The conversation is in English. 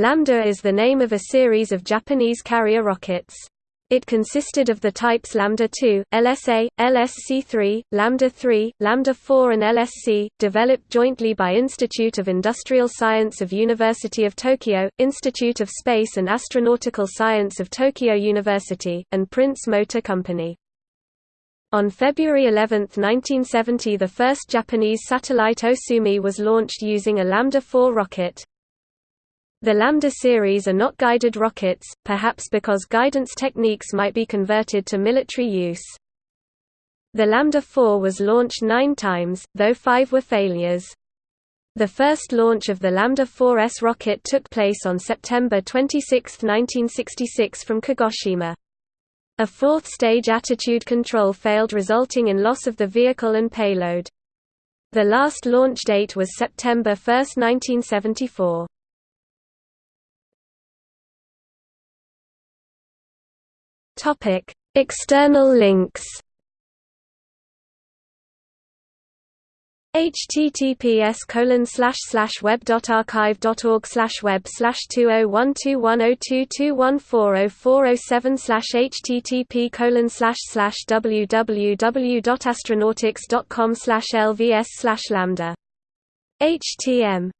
Lambda is the name of a series of Japanese carrier rockets. It consisted of the types Lambda 2, LSA, LSC-3, Lambda 3, Lambda 4 and LSC, developed jointly by Institute of Industrial Science of University of Tokyo, Institute of Space and Astronautical Science of Tokyo University, and Prince Motor Company. On February 11, 1970 the first Japanese satellite Osumi was launched using a Lambda 4 rocket. The Lambda series are not guided rockets, perhaps because guidance techniques might be converted to military use. The Lambda 4 was launched nine times, though five were failures. The first launch of the Lambda 4S rocket took place on September 26, 1966 from Kagoshima. A fourth-stage attitude control failed resulting in loss of the vehicle and payload. The last launch date was September 1, 1974. Topic: External links. https colon slash slash web dot archive dot org slash web slash two oh one two one oh two two one four oh four oh seven slash http colon slash slash www dot astronautics dot com slash lvs slash lambda htm